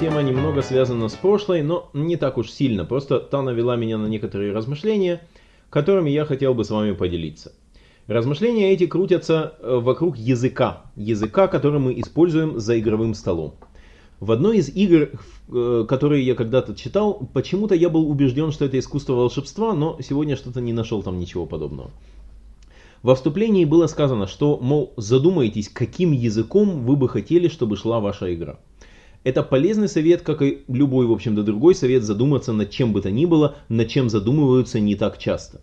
Тема немного связана с прошлой, но не так уж сильно. Просто та навела меня на некоторые размышления, которыми я хотел бы с вами поделиться. Размышления эти крутятся э, вокруг языка. Языка, который мы используем за игровым столом. В одной из игр, э, которые я когда-то читал, почему-то я был убежден, что это искусство волшебства, но сегодня что-то не нашел там ничего подобного. Во вступлении было сказано, что, мол, задумайтесь, каким языком вы бы хотели, чтобы шла ваша игра. Это полезный совет, как и любой, в общем-то, другой совет, задуматься над чем бы то ни было, над чем задумываются не так часто.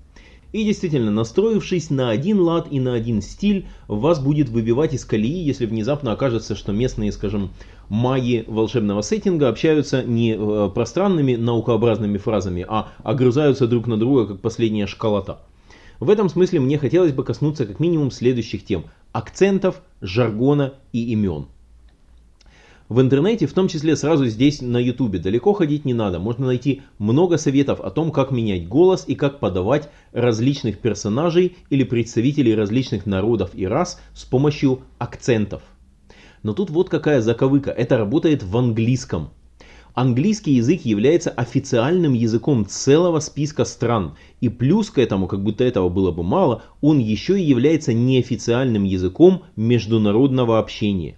И действительно, настроившись на один лад и на один стиль, вас будет выбивать из колеи, если внезапно окажется, что местные, скажем, маги волшебного сеттинга общаются не э, пространными наукообразными фразами, а огрызаются друг на друга, как последняя школота. В этом смысле мне хотелось бы коснуться как минимум следующих тем. Акцентов, жаргона и имен. В интернете, в том числе сразу здесь на ютубе, далеко ходить не надо. Можно найти много советов о том, как менять голос и как подавать различных персонажей или представителей различных народов и рас с помощью акцентов. Но тут вот какая заковыка. Это работает в английском. Английский язык является официальным языком целого списка стран. И плюс к этому, как будто этого было бы мало, он еще и является неофициальным языком международного общения.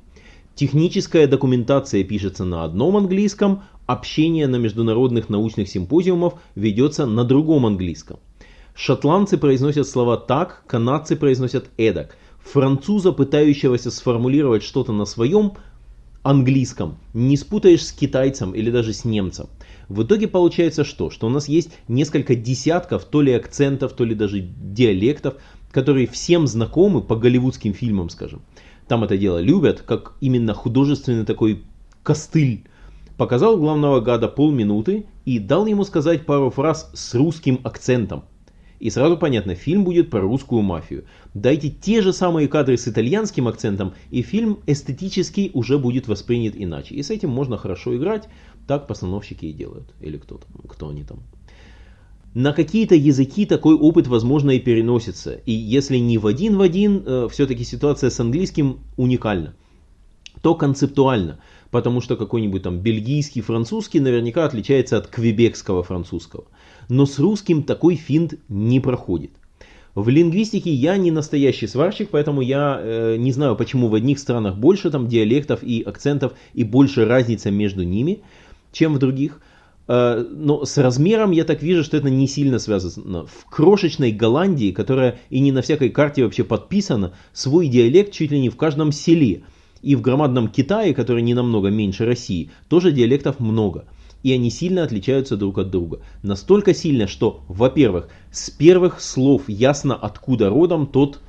Техническая документация пишется на одном английском, общение на международных научных симпозиумах ведется на другом английском. Шотландцы произносят слова так, канадцы произносят эдак. Француза, пытающегося сформулировать что-то на своем, английском не спутаешь с китайцем или даже с немцем. В итоге получается что? Что у нас есть несколько десятков то ли акцентов, то ли даже диалектов, которые всем знакомы по голливудским фильмам, скажем. Там это дело любят, как именно художественный такой костыль. Показал главного гада полминуты и дал ему сказать пару фраз с русским акцентом. И сразу понятно, фильм будет про русскую мафию. Дайте те же самые кадры с итальянским акцентом, и фильм эстетически уже будет воспринят иначе. И с этим можно хорошо играть, так постановщики и делают. Или кто, там, кто они там. На какие-то языки такой опыт, возможно, и переносится. И если не в один в один, э, все-таки ситуация с английским уникальна. То концептуально, потому что какой-нибудь там бельгийский французский наверняка отличается от квебекского французского но с русским такой финт не проходит. В лингвистике я не настоящий сварщик, поэтому я э, не знаю, почему в одних странах больше там диалектов и акцентов и больше разница между ними, чем в других. Э, но с размером я так вижу, что это не сильно связано. В крошечной Голландии, которая и не на всякой карте вообще подписана, свой диалект чуть ли не в каждом селе. И в громадном Китае, который не намного меньше России, тоже диалектов много и они сильно отличаются друг от друга. Настолько сильно, что, во-первых, с первых слов ясно, откуда родом тот,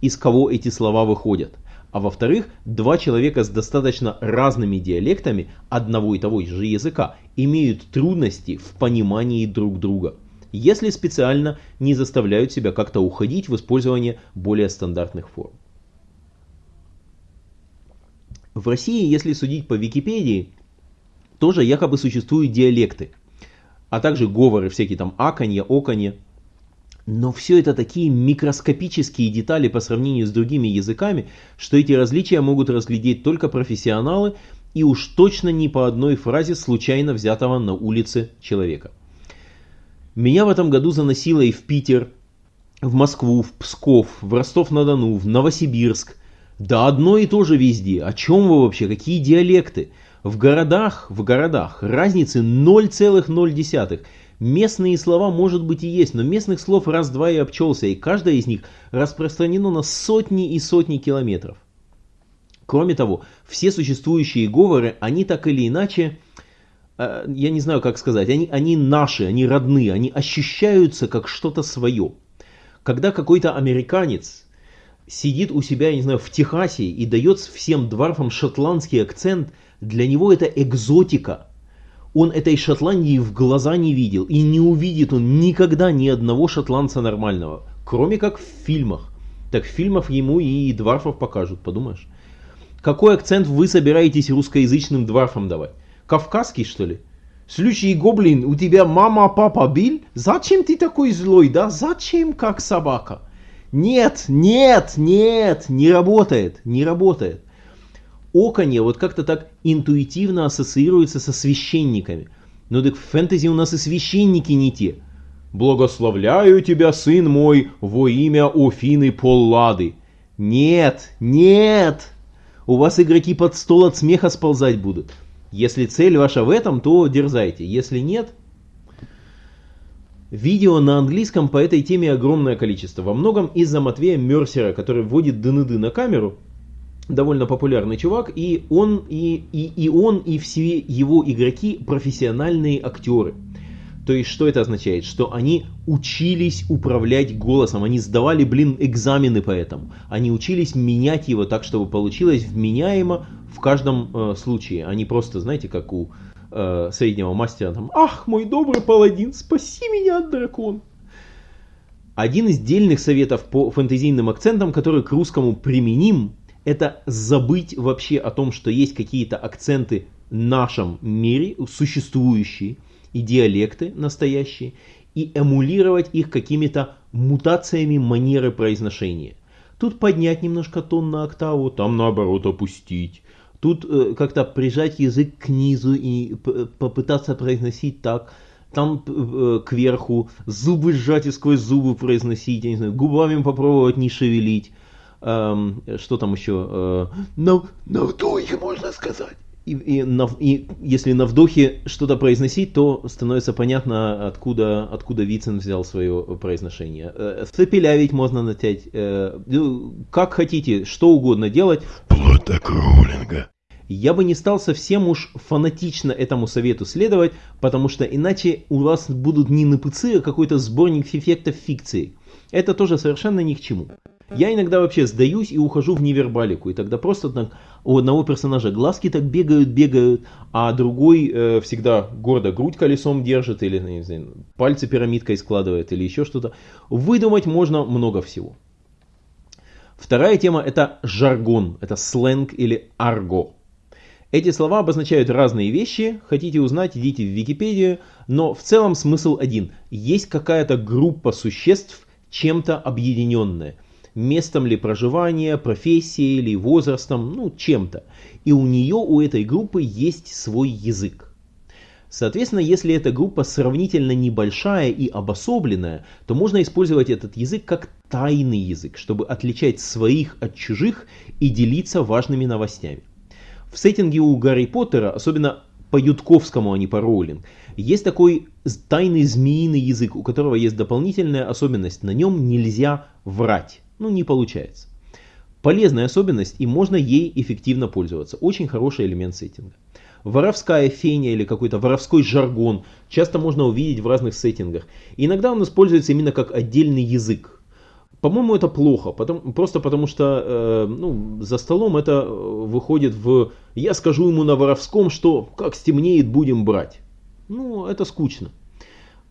из кого эти слова выходят. А во-вторых, два человека с достаточно разными диалектами одного и того же языка имеют трудности в понимании друг друга, если специально не заставляют себя как-то уходить в использование более стандартных форм. В России, если судить по Википедии, тоже якобы существуют диалекты, а также говоры всякие там аканье, оканье. Но все это такие микроскопические детали по сравнению с другими языками, что эти различия могут разглядеть только профессионалы и уж точно не по одной фразе случайно взятого на улице человека. Меня в этом году заносило и в Питер, в Москву, в Псков, в Ростов-на-Дону, в Новосибирск. Да одно и то же везде. О чем вы вообще? Какие диалекты? В городах, в городах разницы 0,0. Местные слова может быть и есть, но местных слов раз-два и обчелся, и каждая из них распространено на сотни и сотни километров. Кроме того, все существующие говоры, они так или иначе, э, я не знаю как сказать, они, они наши, они родные, они ощущаются как что-то свое. Когда какой-то американец сидит у себя, я не знаю, в Техасе и дает всем дворфам шотландский акцент – для него это экзотика. Он этой Шотландии в глаза не видел. И не увидит он никогда ни одного шотландца нормального. Кроме как в фильмах. Так в фильмах ему и дварфов покажут, подумаешь. Какой акцент вы собираетесь русскоязычным дварфам давать? Кавказский, что ли? Слушай, гоблин, у тебя мама, папа бил? Зачем ты такой злой, да? Зачем как собака? Нет, нет, нет, не работает, не работает. Оконье вот как-то так интуитивно ассоциируется со священниками. Но так в фэнтези у нас и священники не те. «Благословляю тебя, сын мой, во имя Офины Поллады». Нет, нет! У вас игроки под стол от смеха сползать будут. Если цель ваша в этом, то дерзайте. Если нет, Видео на английском по этой теме огромное количество. Во многом из-за Матвея Мерсера, который вводит ДНД на камеру. Довольно популярный чувак. И он, и, и, и он, и все его игроки профессиональные актеры. То есть, что это означает? Что они учились управлять голосом, они сдавали, блин, экзамены по этому. Они учились менять его так, чтобы получилось вменяемо в каждом э, случае. Они просто, знаете, как у э, среднего мастера, там, ах, мой добрый паладин, спаси меня от дракона. Один из дельных советов по фэнтезийным акцентам, который к русскому применим, это забыть вообще о том, что есть какие-то акценты в нашем мире, существующие, и диалекты настоящие, и эмулировать их какими-то мутациями манеры произношения. Тут поднять немножко тон на октаву, там наоборот опустить. Тут э, как-то прижать язык к низу и попытаться произносить так. Там э, кверху зубы сжать и сквозь зубы произносить, я не знаю, губами попробовать не шевелить. Эм, что там еще? Э, на, на вдохе можно сказать. И, и, на, и если на вдохе что-то произносить, то становится понятно, откуда, откуда Вицин взял свое произношение. Э, Запилявить можно натять. Э, ну, как хотите, что угодно делать. Вплоть до кроулинга. Я бы не стал совсем уж фанатично этому совету следовать, потому что иначе у вас будут не НПЦ, а какой-то сборник эффектов фикции. Это тоже совершенно ни к чему. Я иногда вообще сдаюсь и ухожу в невербалику, и тогда просто так у одного персонажа глазки так бегают, бегают, а другой э, всегда гордо грудь колесом держит, или не знаю, пальцы пирамидкой складывает, или еще что-то. Выдумать можно много всего. Вторая тема это жаргон, это сленг или арго. Эти слова обозначают разные вещи, хотите узнать, идите в Википедию, но в целом смысл один. Есть какая-то группа существ, чем-то объединенная – местом ли проживания, профессией или возрастом, ну чем-то. И у нее, у этой группы есть свой язык. Соответственно, если эта группа сравнительно небольшая и обособленная, то можно использовать этот язык как тайный язык, чтобы отличать своих от чужих и делиться важными новостями. В сеттинге у Гарри Поттера, особенно по Ютковскому, а не по Роулинг, есть такой тайный змеиный язык, у которого есть дополнительная особенность. На нем нельзя врать ну не получается. Полезная особенность и можно ей эффективно пользоваться. Очень хороший элемент сеттинга. Воровская феня или какой-то воровской жаргон часто можно увидеть в разных сеттингах. И иногда он используется именно как отдельный язык. По-моему, это плохо, потому, просто потому что э, ну, за столом это выходит в «я скажу ему на воровском, что как стемнеет, будем брать». Ну, это скучно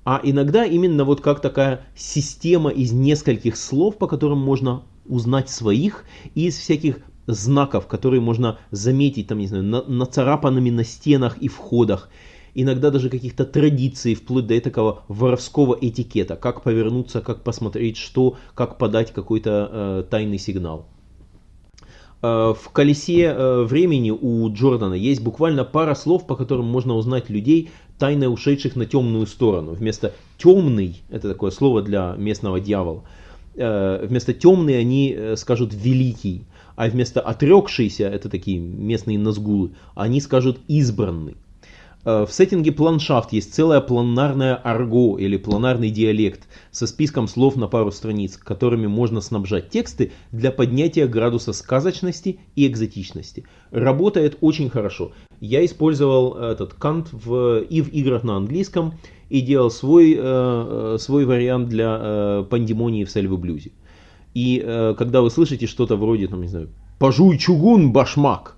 а иногда именно вот как такая система из нескольких слов, по которым можно узнать своих, и из всяких знаков, которые можно заметить, там, не знаю, на, нацарапанными на стенах и входах. Иногда даже каких-то традиций, вплоть до такого воровского этикета, как повернуться, как посмотреть, что, как подать какой-то э, тайный сигнал. Э, в колесе э, времени у Джордана есть буквально пара слов, по которым можно узнать людей, тайно ушедших на темную сторону. Вместо темный, это такое слово для местного дьявола, э, вместо темный они скажут великий, а вместо отрекшийся, это такие местные назгулы, они скажут избранный. Э, в сеттинге планшафт есть целая планарная арго или планарный диалект со списком слов на пару страниц, которыми можно снабжать тексты для поднятия градуса сказочности и экзотичности. Работает очень хорошо. Я использовал этот кант в, и в играх на английском, и делал свой, э, э свой вариант для э, пандемонии в Сельвы Блюзе. И э, когда вы слышите что-то вроде, там, не знаю, «пожуй чугун, башмак»,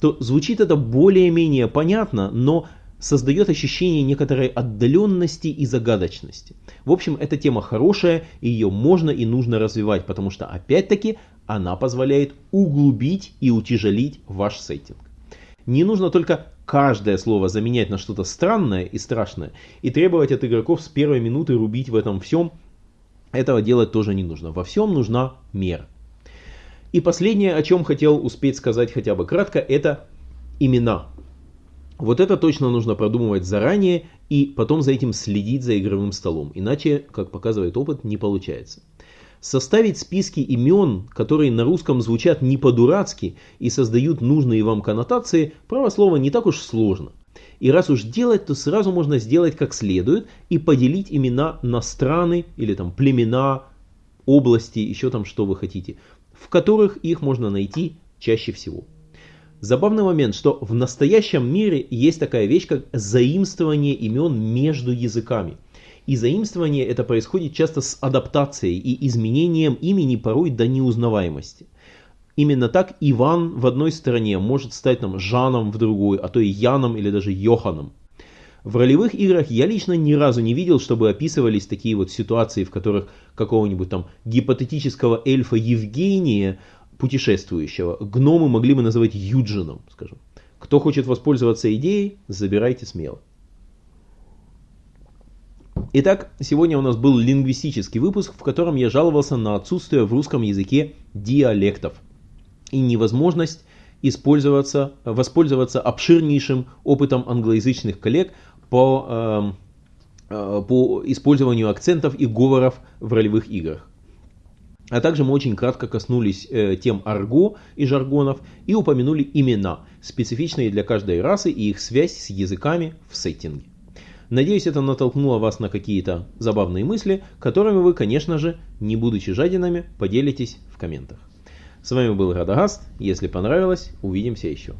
то звучит это более-менее понятно, но создает ощущение некоторой отдаленности и загадочности. В общем, эта тема хорошая, и ее можно и нужно развивать, потому что, опять-таки, она позволяет углубить и утяжелить ваш сеттинг. Не нужно только каждое слово заменять на что-то странное и страшное, и требовать от игроков с первой минуты рубить в этом всем. Этого делать тоже не нужно. Во всем нужна мера. И последнее, о чем хотел успеть сказать хотя бы кратко, это имена. Вот это точно нужно продумывать заранее и потом за этим следить за игровым столом. Иначе, как показывает опыт, не получается. Составить списки имен, которые на русском звучат не по-дурацки и создают нужные вам коннотации, право слова не так уж сложно. И раз уж делать, то сразу можно сделать как следует и поделить имена на страны или там племена, области, еще там что вы хотите, в которых их можно найти чаще всего. Забавный момент, что в настоящем мире есть такая вещь, как заимствование имен между языками. И заимствование это происходит часто с адаптацией и изменением имени порой до неузнаваемости. Именно так Иван в одной стране может стать там Жаном в другой, а то и Яном или даже Йоханом. В ролевых играх я лично ни разу не видел, чтобы описывались такие вот ситуации, в которых какого-нибудь там гипотетического эльфа Евгения, путешествующего, гномы могли бы называть Юджином, скажем. Кто хочет воспользоваться идеей, забирайте смело. Итак, сегодня у нас был лингвистический выпуск, в котором я жаловался на отсутствие в русском языке диалектов и невозможность использоваться, воспользоваться обширнейшим опытом англоязычных коллег по, э, э, по использованию акцентов и говоров в ролевых играх. А также мы очень кратко коснулись э, тем арго и жаргонов и упомянули имена, специфичные для каждой расы и их связь с языками в сеттинге. Надеюсь, это натолкнуло вас на какие-то забавные мысли, которыми вы, конечно же, не будучи жадинами, поделитесь в комментах. С вами был Радагаст. Если понравилось, увидимся еще.